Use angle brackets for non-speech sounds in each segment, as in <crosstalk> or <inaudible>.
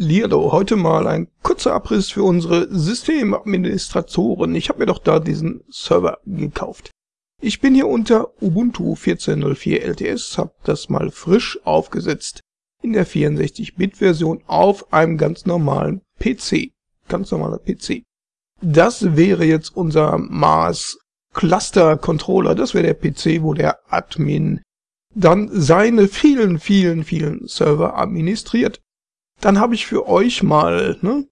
Lierdo, heute mal ein kurzer Abriss für unsere Systemadministratoren. Ich habe mir doch da diesen Server gekauft. Ich bin hier unter Ubuntu 14.04 LTS, habe das mal frisch aufgesetzt in der 64-Bit-Version auf einem ganz normalen PC. Ganz normaler PC. Das wäre jetzt unser Mars Cluster Controller. Das wäre der PC, wo der Admin dann seine vielen, vielen, vielen Server administriert. Dann habe ich für euch mal ne,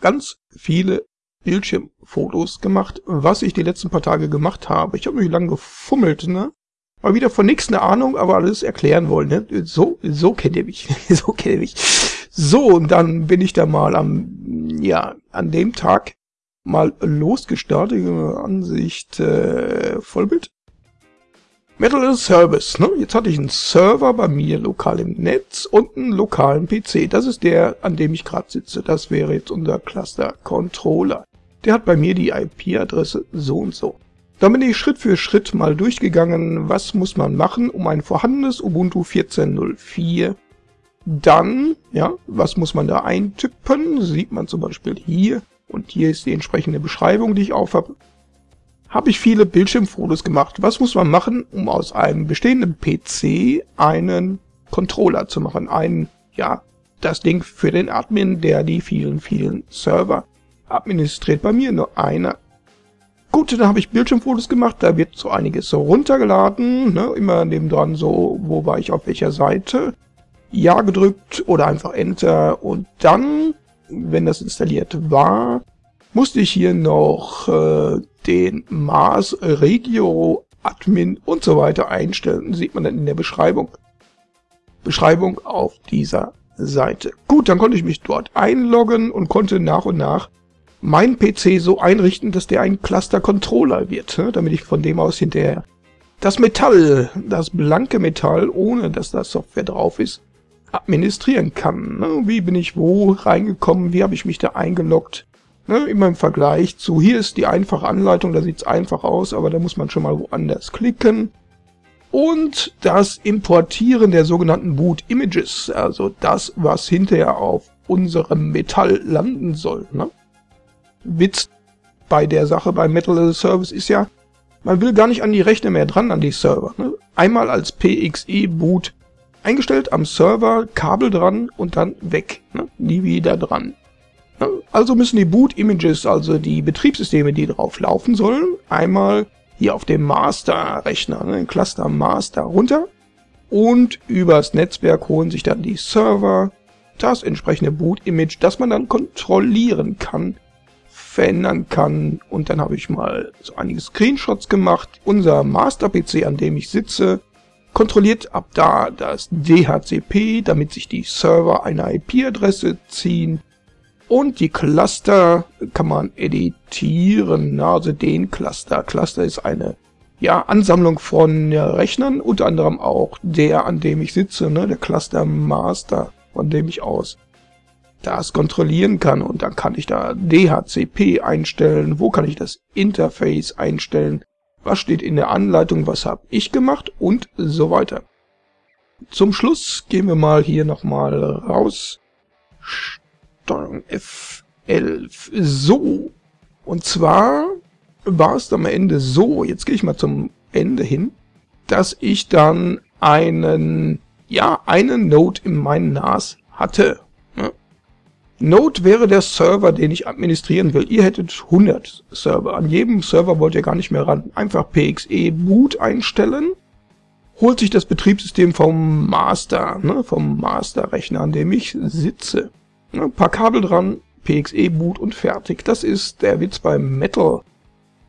ganz viele Bildschirmfotos gemacht, was ich die letzten paar Tage gemacht habe. Ich habe mich lange gefummelt, ne? Mal wieder von nichts eine Ahnung, aber alles erklären wollen, ne? So, so kennt ihr mich. <laughs> so kennt ihr mich. So, und dann bin ich da mal am, ja, an dem Tag mal losgestartet. Ansicht äh, Vollbild. Metal a Service. Ne? Jetzt hatte ich einen Server bei mir lokal im Netz und einen lokalen PC. Das ist der, an dem ich gerade sitze. Das wäre jetzt unser Cluster Controller. Der hat bei mir die IP-Adresse so und so. Dann bin ich Schritt für Schritt mal durchgegangen, was muss man machen, um ein vorhandenes Ubuntu 14.04 dann, ja, was muss man da eintippen? Sieht man zum Beispiel hier. Und hier ist die entsprechende Beschreibung, die ich auf habe habe ich viele Bildschirmfotos gemacht. Was muss man machen, um aus einem bestehenden PC einen Controller zu machen? Ein, ja, das Ding für den Admin, der die vielen, vielen Server administriert. Bei mir nur einer. Gut, dann habe ich Bildschirmfotos gemacht, da wird so einiges so runtergeladen, ne? immer nebendran so, wo war ich auf welcher Seite. Ja gedrückt oder einfach Enter und dann, wenn das installiert war, musste ich hier noch äh, den Mars Regio Admin und so weiter einstellen. Sieht man dann in der Beschreibung. Beschreibung auf dieser Seite. Gut, dann konnte ich mich dort einloggen und konnte nach und nach meinen PC so einrichten, dass der ein Cluster-Controller wird, ne? damit ich von dem aus hinterher das Metall, das blanke Metall, ohne dass da Software drauf ist, administrieren kann. Ne? Wie bin ich wo reingekommen, wie habe ich mich da eingeloggt, Ne, immer im Vergleich zu, hier ist die einfache Anleitung, da sieht es einfach aus, aber da muss man schon mal woanders klicken. Und das Importieren der sogenannten Boot Images, also das, was hinterher auf unserem Metall landen soll. Ne? Witz bei der Sache bei Metal as a Service ist ja, man will gar nicht an die Rechner mehr dran, an die Server. Ne? Einmal als PXE-Boot eingestellt am Server, Kabel dran und dann weg. Ne? Nie wieder dran. Also müssen die Boot-Images, also die Betriebssysteme, die drauf laufen sollen, einmal hier auf dem Master-Rechner, ne, Cluster Master runter und übers Netzwerk holen sich dann die Server das entsprechende Boot-Image, das man dann kontrollieren kann, verändern kann und dann habe ich mal so einige Screenshots gemacht. Unser Master-PC, an dem ich sitze, kontrolliert ab da das DHCP, damit sich die Server eine IP-Adresse ziehen und die Cluster kann man editieren, also den Cluster. Cluster ist eine ja, Ansammlung von ja, Rechnern, unter anderem auch der, an dem ich sitze, ne, der Cluster Master, von dem ich aus das kontrollieren kann. Und dann kann ich da DHCP einstellen, wo kann ich das Interface einstellen, was steht in der Anleitung, was habe ich gemacht? Und so weiter. Zum Schluss gehen wir mal hier nochmal raus Steuerung F11. So. Und zwar war es am Ende so, jetzt gehe ich mal zum Ende hin, dass ich dann einen, ja, einen Node in meinem NAS hatte. Ne? Node wäre der Server, den ich administrieren will. Ihr hättet 100 Server. An jedem Server wollt ihr gar nicht mehr ran. Einfach PXE Boot einstellen. Holt sich das Betriebssystem vom Master, ne, vom Master-Rechner, an dem ich sitze. Ein ne, paar Kabel dran, PXE-Boot und fertig. Das ist der Witz beim Metal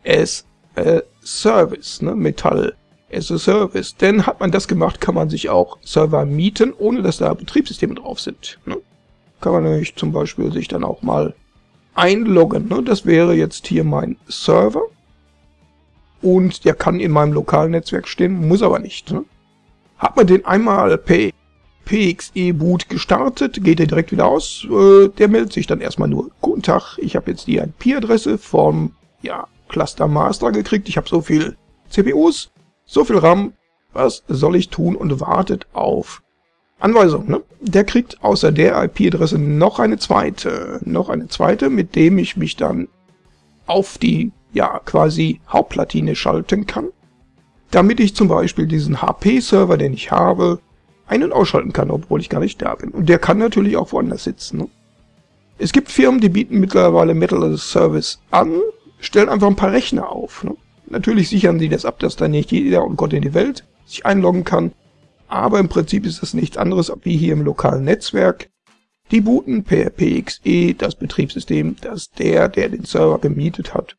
as a Service, ne? Metall as a Service. Denn hat man das gemacht, kann man sich auch Server mieten, ohne dass da Betriebssysteme drauf sind. Ne? Kann man nämlich zum Beispiel sich dann auch mal einloggen. Ne? Das wäre jetzt hier mein Server. Und der kann in meinem lokalen Netzwerk stehen, muss aber nicht. Ne? Hat man den einmal per PXE-Boot gestartet, geht er direkt wieder aus. Äh, der meldet sich dann erstmal nur, guten Tag, ich habe jetzt die IP-Adresse vom ja, Cluster Master gekriegt, ich habe so viel CPUs, so viel RAM, was soll ich tun und wartet auf Anweisung, ne? Der kriegt außer der IP-Adresse noch eine zweite, noch eine zweite, mit dem ich mich dann auf die, ja, quasi Hauptplatine schalten kann, damit ich zum Beispiel diesen HP-Server, den ich habe, ein- und ausschalten kann, obwohl ich gar nicht da bin. Und der kann natürlich auch woanders sitzen. Ne? Es gibt Firmen, die bieten mittlerweile Metal as a Service an, stellen einfach ein paar Rechner auf. Ne? Natürlich sichern sie das ab, dass da nicht jeder und Gott in die Welt sich einloggen kann. Aber im Prinzip ist das nichts anderes wie hier im lokalen Netzwerk. Die booten per PXE das Betriebssystem, das der, der den Server gemietet hat,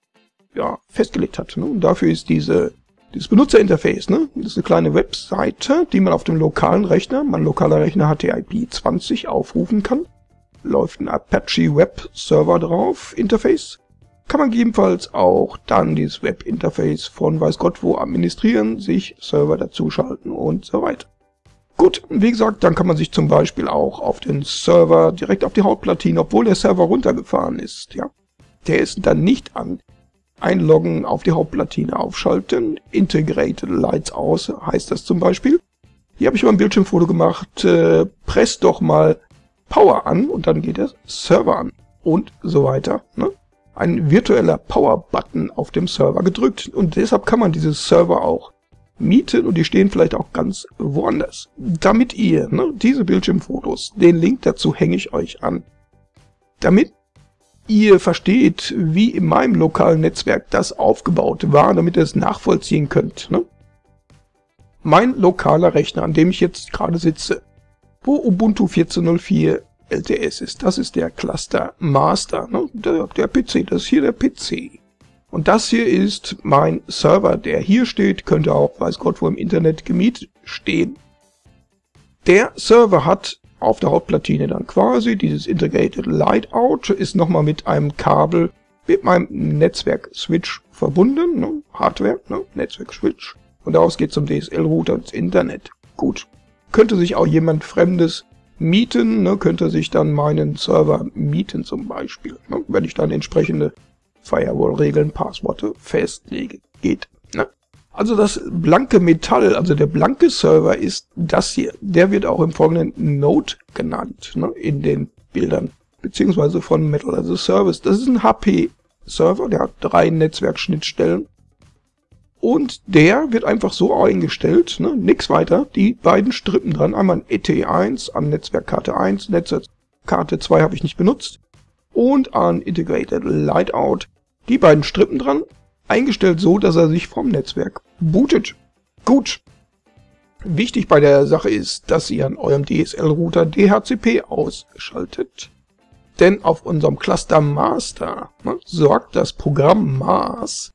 ja, festgelegt hat. Ne? Und dafür ist diese dieses Benutzerinterface, ne? Das ist eine kleine Webseite, die man auf dem lokalen Rechner, mein lokaler Rechner hat die IP 20, aufrufen kann. Läuft ein Apache Web Server drauf, Interface. Kann man gegebenenfalls auch dann dieses Web-Interface von weiß Gott wo administrieren, sich Server dazuschalten und so weiter. Gut, wie gesagt, dann kann man sich zum Beispiel auch auf den Server direkt auf die Hauptplatine, obwohl der Server runtergefahren ist, ja. Der ist dann nicht an einloggen, auf die Hauptplatine aufschalten, Integrated Lights aus heißt das zum Beispiel. Hier habe ich mal ein Bildschirmfoto gemacht, äh, presst doch mal Power an und dann geht der Server an und so weiter. Ne? Ein virtueller Power-Button auf dem Server gedrückt und deshalb kann man diese Server auch mieten und die stehen vielleicht auch ganz woanders. Damit ihr ne, diese Bildschirmfotos, den Link dazu hänge ich euch an, damit ihr versteht, wie in meinem lokalen Netzwerk das aufgebaut war, damit ihr es nachvollziehen könnt. Ne? Mein lokaler Rechner, an dem ich jetzt gerade sitze, wo Ubuntu 14.04 LTS ist, das ist der Cluster Master, ne? der, der PC, das ist hier der PC. Und das hier ist mein Server, der hier steht, könnte auch, weiß Gott, wo im Internet gemietet stehen. Der Server hat auf der Hauptplatine dann quasi. Dieses Integrated Lightout ist nochmal mit einem Kabel mit meinem Netzwerk-Switch verbunden, ne? Hardware, ne? Netzwerk-Switch. Und daraus geht zum DSL-Router ins Internet. Gut. Könnte sich auch jemand Fremdes mieten, ne? könnte sich dann meinen Server mieten zum Beispiel, ne? wenn ich dann entsprechende Firewall-Regeln, Passworte festlege. Geht. Ne? Also das blanke Metall, also der blanke Server ist das hier. Der wird auch im folgenden Node genannt, ne, in den Bildern, beziehungsweise von Metal as a Service. Das ist ein HP-Server, der hat drei Netzwerkschnittstellen. Und der wird einfach so eingestellt, ne, nix weiter, die beiden Strippen dran, einmal ein ET1 an Netzwerkkarte 1, Netzwerkkarte 2 habe ich nicht benutzt, und an Integrated Lightout, die beiden Strippen dran, eingestellt so, dass er sich vom Netzwerk bootet. Gut. Wichtig bei der Sache ist, dass ihr an eurem DSL-Router DHCP ausschaltet. Denn auf unserem Cluster Master ne, sorgt das Programm MAS,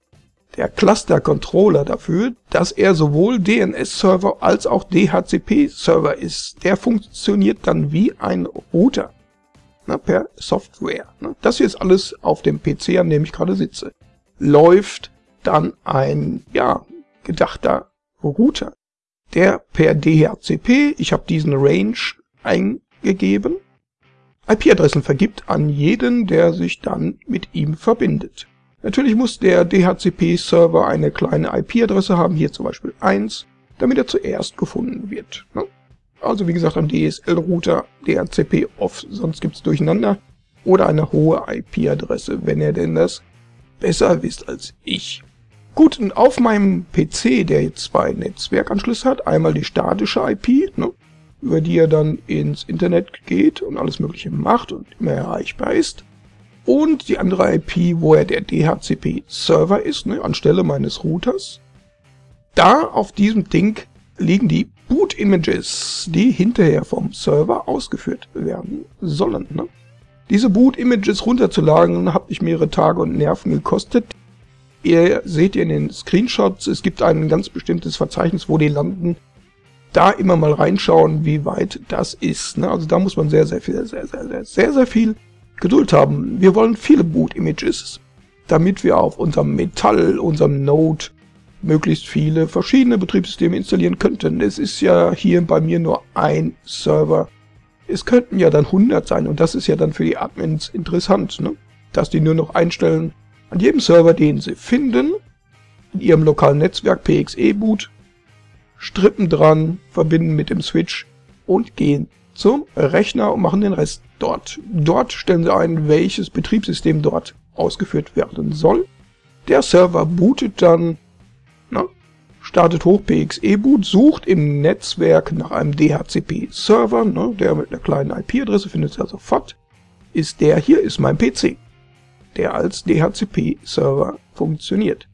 der Cluster Controller, dafür, dass er sowohl DNS-Server als auch DHCP-Server ist. Der funktioniert dann wie ein Router ne, per Software. Ne. Das hier ist alles auf dem PC, an dem ich gerade sitze läuft dann ein, ja, gedachter Router, der per DHCP, ich habe diesen Range eingegeben, IP-Adressen vergibt an jeden, der sich dann mit ihm verbindet. Natürlich muss der DHCP-Server eine kleine IP-Adresse haben, hier zum Beispiel 1, damit er zuerst gefunden wird. Ne? Also wie gesagt am DSL-Router DHCP off, sonst gibt's Durcheinander. Oder eine hohe IP-Adresse, wenn er denn das besser wisst als ich. Gut, und auf meinem PC, der jetzt zwei Netzwerkanschlüsse hat, einmal die statische IP, ne, über die er dann ins Internet geht und alles mögliche macht und immer erreichbar ist, und die andere IP, wo er der DHCP-Server ist, ne, anstelle meines Routers. Da auf diesem Ding liegen die Boot-Images, die hinterher vom Server ausgeführt werden sollen. Ne? Diese Boot-Images runterzuladen hat mich mehrere Tage und Nerven gekostet. Ihr seht in den Screenshots, es gibt ein ganz bestimmtes Verzeichnis, wo die landen. Da immer mal reinschauen, wie weit das ist. Ne? Also da muss man sehr, sehr viel, sehr, sehr, sehr, sehr, sehr viel Geduld haben. Wir wollen viele Boot-Images, damit wir auf unserem Metall, unserem Node, möglichst viele verschiedene Betriebssysteme installieren könnten. Es ist ja hier bei mir nur ein Server es könnten ja dann 100 sein und das ist ja dann für die Admins interessant, ne? dass die nur noch einstellen, an jedem Server, den sie finden, in ihrem lokalen Netzwerk PXE-Boot, Strippen dran, verbinden mit dem Switch und gehen zum Rechner und machen den Rest dort. Dort stellen Sie ein, welches Betriebssystem dort ausgeführt werden soll. Der Server bootet dann, startet hoch PXE-Boot, sucht im Netzwerk nach einem DHCP-Server, ne, der mit einer kleinen IP-Adresse findet also sofort, ist der hier, ist mein PC, der als DHCP-Server funktioniert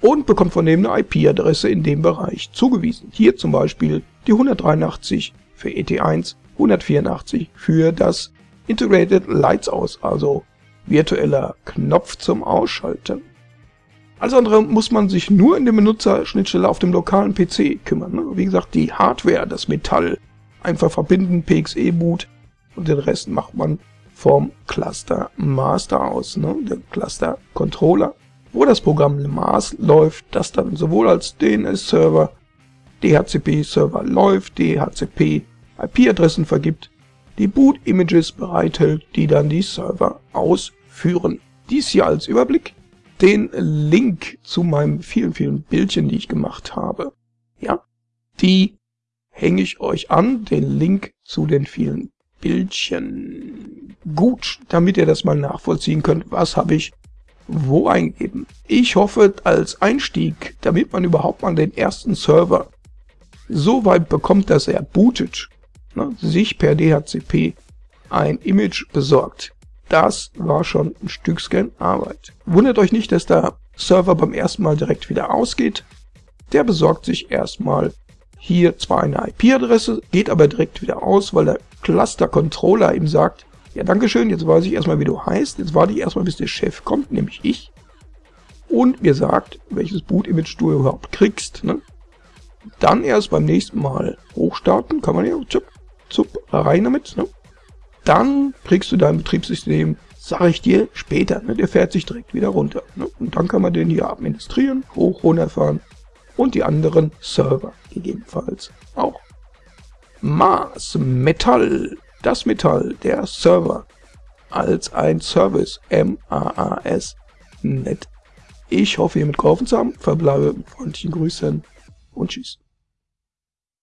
und bekommt von dem eine IP-Adresse in dem Bereich zugewiesen. Hier zum Beispiel die 183 für ET1, 184 für das Integrated Lights Aus, also virtueller Knopf zum Ausschalten. Alles andere muss man sich nur in der Benutzerschnittstelle auf dem lokalen PC kümmern. Ne? Wie gesagt, die Hardware, das Metall, einfach verbinden, PXE-Boot und den Rest macht man vom Cluster Master aus, ne? der Cluster Controller wo das Programm LeMars läuft, das dann sowohl als DNS-Server, DHCP-Server läuft, DHCP IP-Adressen vergibt, die Boot-Images bereithält, die dann die Server ausführen. Dies hier als Überblick. Den Link zu meinen vielen, vielen Bildchen, die ich gemacht habe, ja, die hänge ich euch an, den Link zu den vielen Bildchen. Gut, damit ihr das mal nachvollziehen könnt, was habe ich wo eingeben. Ich hoffe als Einstieg, damit man überhaupt mal den ersten Server so weit bekommt, dass er bootet, ne, sich per DHCP ein Image besorgt. Das war schon ein Stückchen Arbeit. Wundert euch nicht, dass der Server beim ersten Mal direkt wieder ausgeht. Der besorgt sich erstmal hier zwar eine IP-Adresse, geht aber direkt wieder aus, weil der Cluster-Controller ihm sagt, ja, dankeschön, jetzt weiß ich erstmal, wie du heißt. Jetzt warte ich erstmal, bis der Chef kommt, nämlich ich. Und mir sagt, welches Boot-Image du überhaupt kriegst. Ne? Dann erst beim nächsten Mal hochstarten, kann man ja zup, zup, rein damit. Ne? Dann kriegst du dein Betriebssystem, sage ich dir, später. Ne? Der fährt sich direkt wieder runter. Ne? Und dann kann man den hier administrieren, hoch, runterfahren und die anderen Server gegebenenfalls auch. Mars Metall das Metall, der Server, als ein Service, M-A-A-S, net. Ich hoffe, ihr mitgeholfen zu haben, verbleibe mit freundlichen Grüßen und tschüss.